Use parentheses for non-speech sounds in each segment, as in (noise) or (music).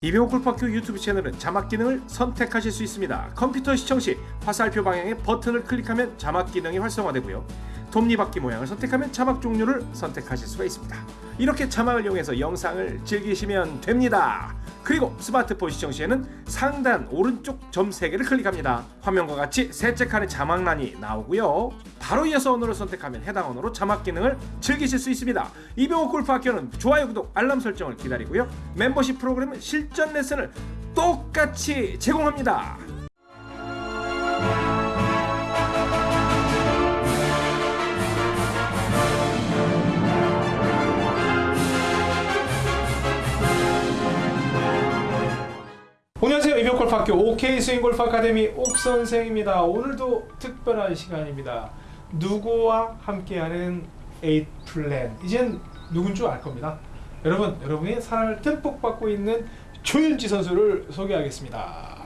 이병호 골프학교 유튜브 채널은 자막 기능을 선택하실 수 있습니다. 컴퓨터 시청 시 화살표 방향의 버튼을 클릭하면 자막 기능이 활성화되고요. 톱니바퀴 모양을 선택하면 자막 종류를 선택하실 수가 있습니다. 이렇게 자막을 이용해서 영상을 즐기시면 됩니다. 그리고 스마트폰 시청 시에는 상단 오른쪽 점 3개를 클릭합니다. 화면과 같이 셋째 칸에 자막란이 나오고요. 바로 이어서 언어를 선택하면 해당 언어로 자막 기능을 즐기실 수 있습니다. 이병호 골프 학교는 좋아요, 구독, 알람 설정을 기다리고요. 멤버십 프로그램은 실전 레슨을 똑같이 제공합니다. 이병골프학교 OK 스윙골프 아카데미 옥선생입니다. 오늘도 특별한 시간입니다. 누구와 함께하는 eight plan 이젠 누군 줄 알 겁니다. 여러분 여러분이 사랑을 듬뿍 받고 있는 조윤지 선수를 소개하겠습니다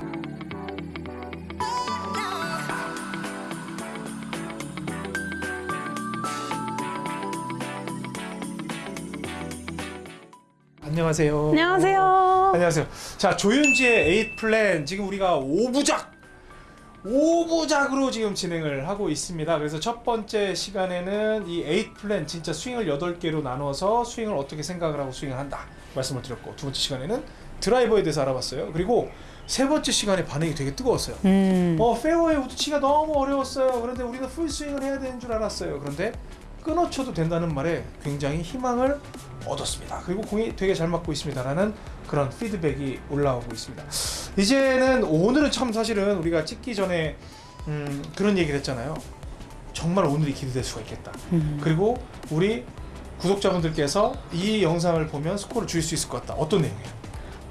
안녕하세요 안녕하세요. 안녕하세요. 자 조윤지의 eight plan 지금 우리가 5부작 5부작으로 지금 진행을 하고 있습니다. 그래서 첫 번째 시간에는 이 eight plan 진짜 스윙을 8개로 나눠서 스윙을 어떻게 생각을 하고 스윙을 한다 말씀을 드렸고 두 번째 시간에는 드라이버에 대해서 알아봤어요. 그리고 세 번째 시간에 반응이 되게 뜨거웠어요. 음. 어 페어웨이 우드 치기가 너무 어려웠어요. 그런데 우리는 풀 스윙을 해야 되는 줄 알았어요. 그런데 끊어쳐도 된다는 말에 굉장히 희망을 얻었습니다. 그리고 공이 되게 잘 맞고 있습니다라는 그런 피드백이 올라오고 있습니다. 이제는 오늘은 참 사실은 우리가 찍기 전에 음, 그런 얘기를 했잖아요. 정말 오늘이 기대될 수가 있겠다. 음. 그리고 우리 구독자분들께서 이 영상을 보면 스코어를 줄 수 있을 것 같다. 어떤 내용이에요?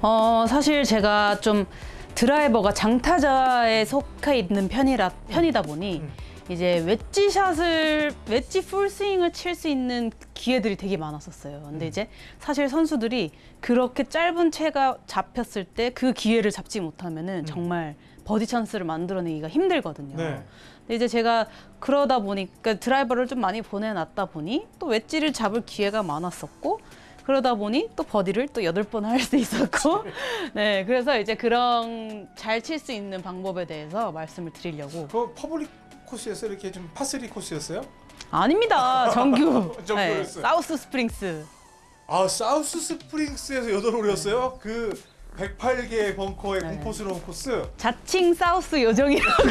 어, 사실 제가 좀 드라이버가 장타자에 속해 있는 편이라 편이다 보니 음. 이제 웨지샷을 웨지 풀스윙을 칠 수 있는 기회들이 되게 많았었어요. 근데 음. 이제 사실 선수들이 그렇게 짧은 채가 잡혔을 때 그 기회를 잡지 못하면은 음. 정말 버디 찬스를 만들어내기가 힘들거든요. 네. 근데 이제 제가 그러다 보니까 드라이버를 좀 많이 보내놨다 보니 또 웨지를 잡을 기회가 많았었고 그러다 보니 또 버디를 또 여덟 번 할 수 있었고 (laughs) 네 그래서 이제 그런 잘 칠 수 있는 방법에 대해서 말씀을 드리려고 그 퍼블릭 코스였어요? 이렇게 좀 파 three 코스였어요? 아닙니다 정규 (laughs) 네, 정규였어요. 사우스 스프링스 아 사우스 스프링스에서 여덟 홀이었어요? 그 108개의 벙커의 네. 공포스러운 코스 자칭 사우스 요정이라고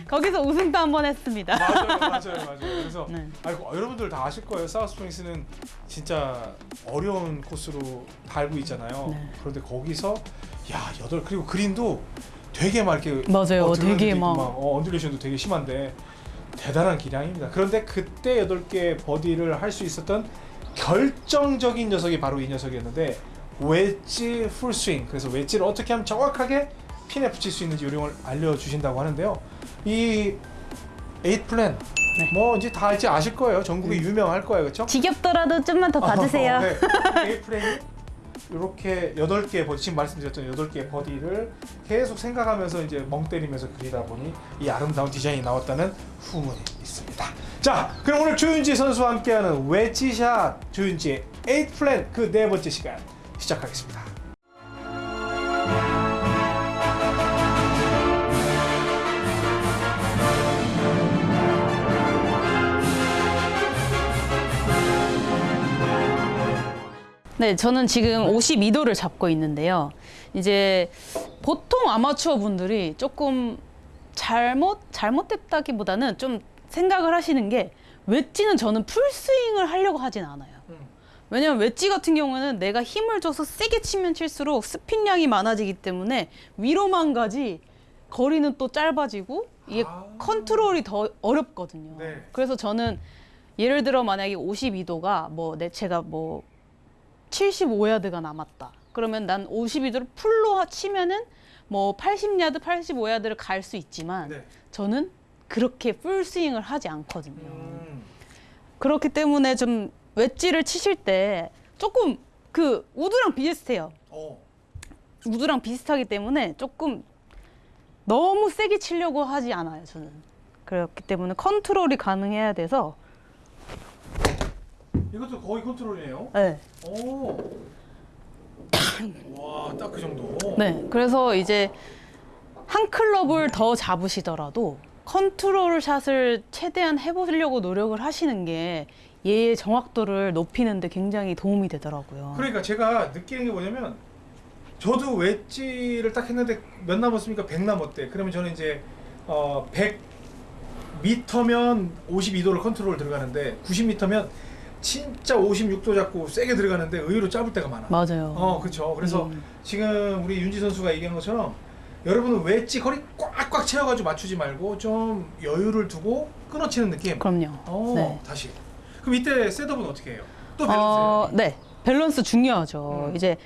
(laughs) 거기서 우승도 한 번 했습니다 맞아요 맞아요 맞아요 그래서 네. 아이고 여러분들 다 아실 거예요 사우스 스프링스는 진짜 어려운 코스로 다 알고 있잖아요 네. 그런데 거기서 야 여덟 그리고 그린도 되게 막 이렇게 맞아요. 어, 되게 있고 막- 어, undulation도 되게 심한데 대단한 기량입니다. 그런데 그때 여덟 개 버디를 할 수 있었던 결정적인 녀석이 바로 이 녀석이었는데 웨지 풀스윙 그래서 웨지를 어떻게 하면 정확하게 핀에 붙일 수 있는지 요령을 알려주신다고 하는데요. 이 Eight Plan 네. 뭐 이제 다 이제 아실 거예요. 전국에 유명할 거예요. 그렇죠? 지겹더라도 좀만 더 봐주세요. 네. Eight Plan이 이렇게 여덟 개 버디 지금 말씀드렸던 여덟 개 버디를 계속 생각하면서 이제 멍 때리면서 그리다 보니 이 아름다운 디자인이 나왔다는 후문이 있습니다. 자, 그럼 오늘 조윤지 선수와 함께하는 웨지샷 조윤지의 Eight Plan 그 네 번째 시간 시작하겠습니다. 네, 저는 지금 52도를 잡고 있는데요. 이제 보통 아마추어 분들이 조금 잘못 잘못됐다기보다는 좀 생각을 하시는 게 웨지는 저는 풀스윙을 하려고 하진 않아요. 음. 왜냐면 웨지 같은 경우는 내가 힘을 줘서 세게 치면 칠수록 스핀량이 많아지기 때문에 위로만 가지 거리는 또 짧아지고 이게 아. 컨트롤이 더 어렵거든요. 네. 그래서 저는 예를 들어 만약에 52도가 뭐 내 제가 뭐 75야드가 남았다. 그러면 난 52도를 full로 하- 치면은 뭐 80야드, 85야드를 갈 수 있지만 네. 저는 그렇게 full swing을 하지 않거든요. 음. 그렇기 때문에 좀 웨지를 치실 때 조금 그 우드랑 비슷해요. 어. 우드랑 비슷하기 때문에 조금 너무 세게 치려고 하지 않아요, 저는. 그렇기 때문에 컨트롤이 가능해야 돼서 이것도 거의 컨트롤이에요. 네. 오. 와, 딱 그 정도. 네. 그래서 이제 한 클럽을 더 잡으시더라도 컨트롤 샷을 최대한 해보려고 노력을 하시는 게 얘의 정확도를 높이는데 굉장히 도움이 되더라고요. 그러니까 제가 느끼는 게 뭐냐면 저도 웨지를 딱 했는데 몇 남았습니까? 100 남았대. 그러면 저는 이제 어, 100 미터면 52도를 컨트롤 들어가는데 90미터면 진짜 56도 잡고 세게 들어가는데 의외로 짧을 때가 많아. 맞아요. 어, 그렇죠. 그래서 음. 지금 우리 윤지 선수가 얘기한 것처럼 여러분은 웨지 거리 꽉꽉 채워가지고 맞추지 말고 좀 여유를 두고 끊어치는 느낌. 그럼요. 어, 네. 다시. 그럼 이때 setup은 어떻게 해요? 또 밸런스. 어, 네. 밸런스 중요하죠. 음. 이제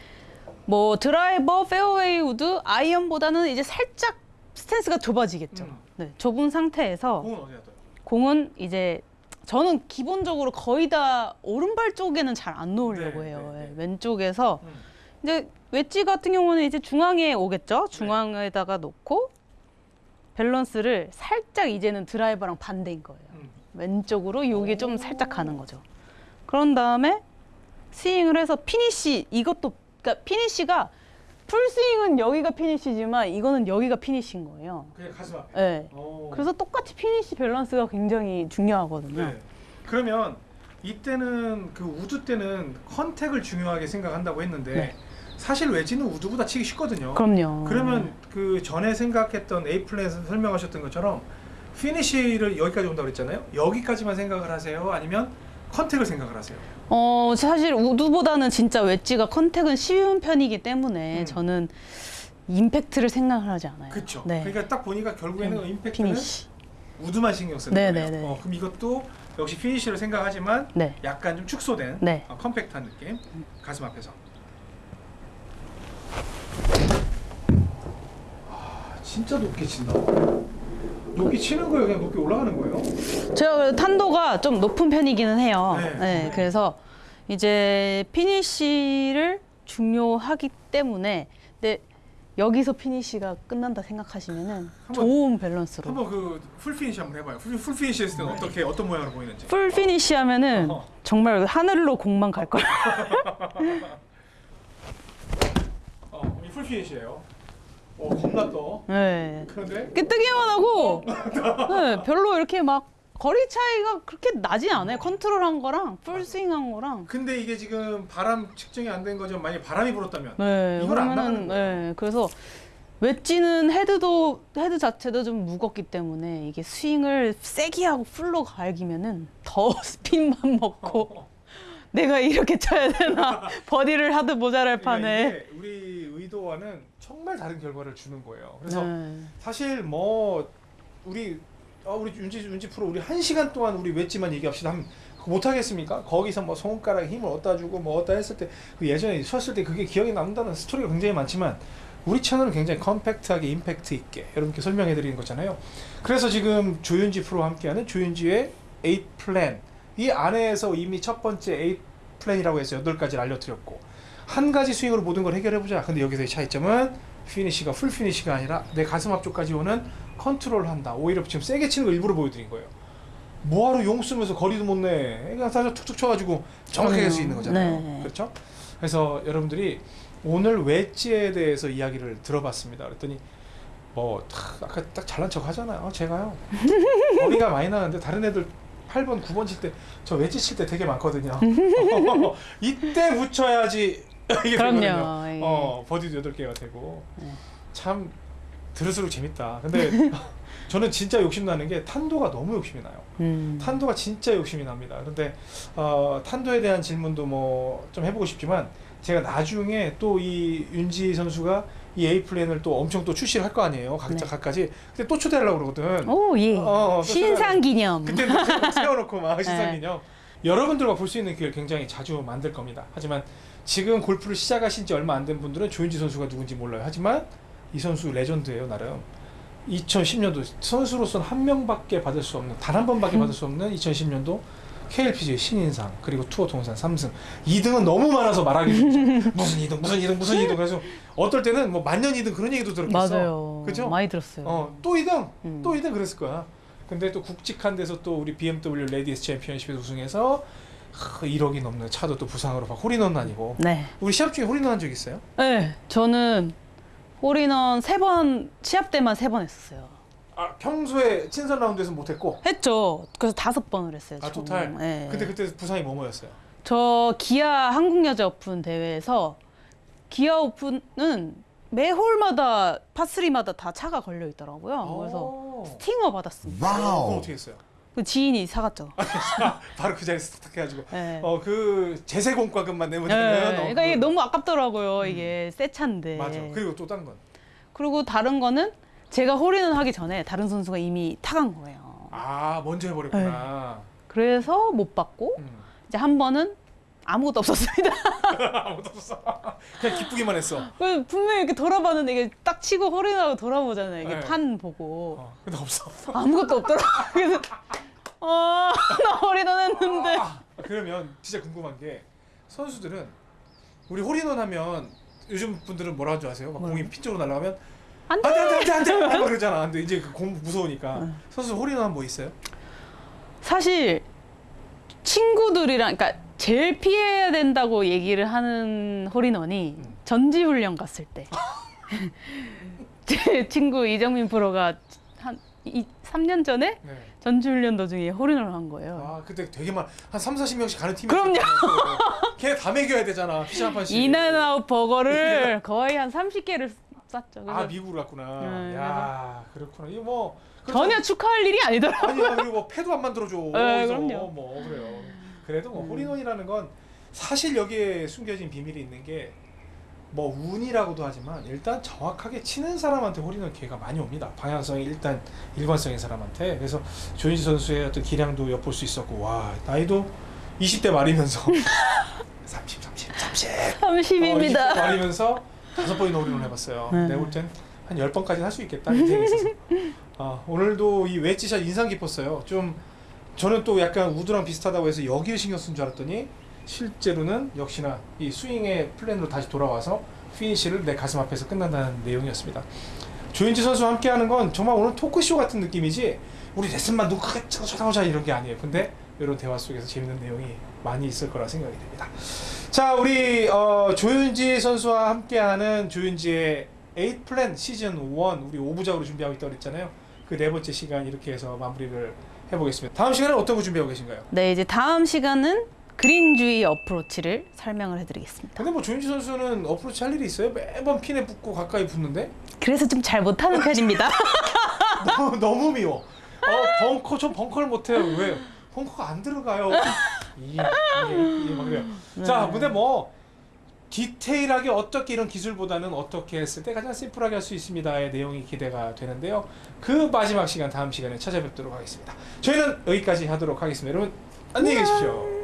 뭐 드라이버, 페어웨이 우드, 아이언보다는 이제 살짝 스탠스가 좁아지겠죠. 음. 네. 좁은 상태에서 공은 어디다 둬요? 공은 이제 저는 기본적으로 거의 다 오른발 쪽에는 잘 안 놓으려고 네, 해요. 네, 네. 예, 왼쪽에서 음. 이제 웨지 같은 경우는 이제 중앙에 오겠죠. 중앙에다가 놓고 밸런스를 살짝 이제는 드라이버랑 반대인 거예요. 음. 왼쪽으로 여기 좀 살짝 가는 거죠. 그런 다음에 스윙을 해서 피니시 이것도 그러니까 피니시가 full swing은 여기가 피니시지만 이거는 여기가 피니시인 거예요. 그냥 가슴 앞에. 네. 오. 그래서 똑같이 피니시 밸런스가 굉장히 중요하거든요. 네. 그러면 이때는 그 우드 때는 contact을 중요하게 생각한다고 했는데 네. 사실 웨지는 우드보다 치기 쉽거든요. 그럼요. 그러면 그 전에 생각했던 A 플랜에서 설명하셨던 것처럼 피니시를 여기까지 온다고 그랬잖아요. 여기까지만 생각을 하세요? 아니면 contact을 생각을 하세요? 어 사실 우드보다는 진짜 웨지가 contact은 쉬운 편이기 때문에 음. 저는 임팩트를 생각을 하지 않아요. 그렇죠. 네. 그러니까 딱 보니까 결국에는 음, 임팩트는 피니시. 우드만 신경 쓰는 네, 거예요. 네, 네. 어, 그럼 이것도 역시 피니시를 생각하지만 네. 약간 좀 축소된 네. 어, compact한 느낌 가슴 앞에서 아 진짜 높게 친다 높게 치는 거예요 그냥 높게 올라가는 거예요 제가 탄도가 좀 높은 편이기는 해요. 네. 네. 그래서 이제 피니시를 중요하기 때문에 근데 여기서 피니시가 끝난다 생각하시면은 좋은 밸런스로 한번 그 full finish 한번 해봐요 full, full finish 했을 때는 어떻게 어떤 모양으로 보이는지 풀 피니시 하면은 어허. 정말 하늘로 공만 갈 거예요. (laughs) 어, 이 full finish예요 어 겁나 떠 네. 그런데 뜨기만 하고 네, 별로 이렇게 막 거리 차이가 그렇게 나진 않아요. 컨트롤한 거랑 full swing한 거랑. 근데 이게 지금 바람 측정이 안 된 거죠 만약에 바람이 불었다면 네, 이걸 안 나가는 거예요. 네, 그래서 웨지는 헤드도 헤드 자체도 좀 무겁기 때문에 이게 스윙을 세게 하고 full로 갈기면은 더 (laughs) 스핀만 먹고 (laughs) 내가 이렇게 쳐야 되나 (laughs) 버디를 하도 모자랄 그러니까 판에. 이게 우리 의도와는 정말 다른 결과를 주는 거예요 그래서 네. 사실 뭐 우리 어, 우리 윤지 윤지 프로 우리 한 시간 동안 우리 웨지만 얘기합시다 하면 그거 못 하겠습니까? 거기서 뭐 손가락에 힘을 얻다 주고 뭐 얻다 했을 때 그 예전에 쳤을 때 그게 기억에 남는다는 스토리가 굉장히 많지만 우리 채널은 굉장히 컴팩트하게 임팩트 있게 여러분께 설명해 드리는 거잖아요. 그래서 지금 조윤지 프로와 함께하는 조윤지의 8 플랜 이 안에서 이미 첫 번째 8 플랜이라고 해서 8가지를 알려드렸고 한 가지 스윙으로 모든 걸 해결해 보자. 근데 여기서의 차이점은 피니시가 full finish가 아니라 내 가슴 앞쪽까지 오는 컨트롤 한다. 오히려 지금 세게 치는 거 일부러 보여드린 거예요. 뭐하러 용 쓰면서 거리도 못 내. 그냥 사실 툭툭 쳐가지고 정확하게 할 수 있는 거잖아요. 네. 그렇죠? 그래서 여러분들이 오늘 웨지에 대해서 이야기를 들어봤습니다. 그랬더니 뭐 탁, 아까 딱 잘난 척 하잖아요. 제가요. (laughs) 거리가 많이 나는데 다른 애들 8번, 9번 칠 때 저 웨지 칠 때 되게 많거든요. (laughs) 이때 붙여야지 이게 그럼요. 되거든요. 예. 어, 버디도 8개가 되고 네. 참 들을수록 재밌다. 근데 (laughs) 저는 진짜 욕심 나는 게 탄도가 너무 욕심이 나요. 음. 탄도가 진짜 욕심이 납니다. 그런데 어, 탄도에 대한 질문도 뭐 좀 해보고 싶지만 제가 나중에 또 이 윤지 선수가 이 A 플랜을 또 엄청 또 출시를 할 거 아니에요. 각자 네. 각가지. 근데 또 초대하려고 그러거든. 오 예. 어, 어, 신상 기념. 그때 또 세워놓고 막 (laughs) 네. 신상 기념. 여러분들과 볼 수 있는 기회를 굉장히 자주 만들 겁니다. 하지만 지금 골프를 시작하신 지 얼마 안 된 분들은 조윤지 선수가 누군지 몰라요. 하지만 이 선수 레전드예요, 나름. 2010년도 선수로서는 한 명밖에 받을 수 없는 단 한 번밖에 받을 수 없는 2010년도 KLPGA 신인상 그리고 투어 통산 3승 2등은 너무 많아서 말하기. 무슨 2등 무슨 2등 무슨 2등 그래서 어떨 때는 뭐 만년 2등 그런 얘기도 들었겠어 맞아요. 그죠? 많이 들었어요. 어, 또 2등 음. 또 2등 그랬을 거야 근데 또 굵직한 데서 또 우리 BMW 레디스 챔피언십에서 우승해서 하, 1억이 넘는 차도 또 부상으로 막 홀인원 아니고 네. 우리 시합 중에 홀인원 한 적 있어요? 네. 저는 홀인원 세 번 시합 때만 세 번 했었어요. 아 평소에 친선 라운드에서 못했고 했죠. 그래서 다섯 번을 했어요. 아 총. total. 네. 근데 그때 부상이 뭐뭐였어요? 저 기아 한국 여자 오픈 대회에서 기아 오픈은 매 홀마다 파3마다 다 차가 걸려 있더라고요. 그래서 오. 스팅어 받았습니다. 그럼 어떻게 했어요? 그 지인이 사갔죠. (laughs) 바로 그 자리에서 탁 해가지고 네. 어그 제세 공과금만 내면 네. 되면 어, 그러니까 이게 그- 너무 아깝더라고요. 이게 새 차인데. 맞아. 그리고 또 딴 건. 그리고 다른 거는 제가 홀인원 하기 전에 다른 선수가 이미 타간 거예요. 아 먼저 해버렸구나. 그래서 못 받고 음. 이제 한 번은 아무것도 없었습니다. (laughs) 아무도 없어. 그냥 기쁘기만 했어. (laughs) 그 분명히 이렇게 돌아봤는데 이게 딱 치고 홀인하고 돌아보잖아요. 이게 네. 판 보고 어, 근데 없어. 아무것도 없더라. 그래서 어, (laughs) 나 홀인원 했는데. 아, 그러면 진짜 궁금한 게 선수들은 우리 홀인원 하면 요즘 분들은 뭐라 줄 아세요? 막? 공이 핀 쪽으로 날아가면 안 돼. 안돼 안돼 안돼 안돼 막 그러잖아. 근데 이제 그공 무서우니까 선수 홀인원 뭐 있어요? 사실 친구들이랑 그러니까 제일 피해야 된다고 얘기를 하는 홀인원이 음. 전지훈련 갔을 때. (laughs) 제 친구 이정민 프로가 한 이, 3년 전에 네. 전지훈련 도중에 홀인원을 한 거예요. 아 그때 되게 많한 3, 40명씩 가는 팀이 그럼요. 걔다 먹여야 되잖아. 피자 한 판씩. 인앤아웃 버거를 (laughs) 거의 한 30개를 쌌죠. 그래서 아 미국으로 갔구나. 네, 야 그렇구나. 이거 뭐 전혀 축하할 일이 아니더라고요. 아니야 그리고 뭐 패도 안 만들어줘. 네, 그럼요. 뭐 그래요. 그래도 뭐 음. 홀인원이라는 건 사실 여기에 숨겨진 비밀이 있는 게 뭐 운이라고도 하지만 일단 정확하게 치는 사람한테 홀인원 기회가 많이 옵니다. 방향성이 일단 일관성인 사람한테. 그래서 조윤지 선수의 어떤 기량도 엿볼 수 있었고 와 나이도 20대 말이면서 30, 30, 30. 30입니다. 어, 말이면서 다섯 번이나 홀인원 해봤어요. 네. 내가 볼땐한열 번까지는 할 수 있겠다. 어, 오늘도 이 웨지샷 인상 깊었어요. 좀 저는 또 약간 우드랑 비슷하다고 해서 여기를 신경 쓴 줄 알았더니 실제로는 역시나 이 스윙의 plane으로 다시 돌아와서 피니시를 내 가슴 앞에서 끝난다는 내용이었습니다. 조인지 선수와 함께하는 건 정말 오늘 토크쇼 같은 느낌이지 우리 레슨만 크게 쳐다보자 이런 게 아니에요. 근데 이런 대화 속에서 재밌는 내용이 많이 있을 거라 생각이 됩니다. 자, 우리 어, 조윤지 선수와 함께하는 조윤지의 8 플랜 시즌 1 우리 5부작으로 준비하고 있다고 그랬잖아요. 그 네 번째 시간 이렇게 해서 마무리를 해보겠습니다. 다음 시간에 어떤 거 준비하고 계신가요? 네, 이제 다음 시간은 그린주의 어프로치를 설명을 해드리겠습니다. 근데 뭐 조윤지 선수는 어프로치 할 일이 있어요? 매번 핀에 붙고 가까이 붙는데 그래서 좀 잘 못하는 편입니다. (laughs) 너무, 너무 미워. 어 벙커 저 벙커를 못해요. 왜? 벙커가 안 들어가요. 이게 이게, 그래요. 자, 근데 뭐 디테일하게 어떻게 이런 기술보다는 어떻게 했을 때 가장 심플하게 할 수 있습니다의 내용이 기대가 되는데요. 그 마지막 시간 다음 시간에 찾아뵙도록 하겠습니다. 저희는 여기까지 하도록 하겠습니다. 여러분 안녕히 계십시오.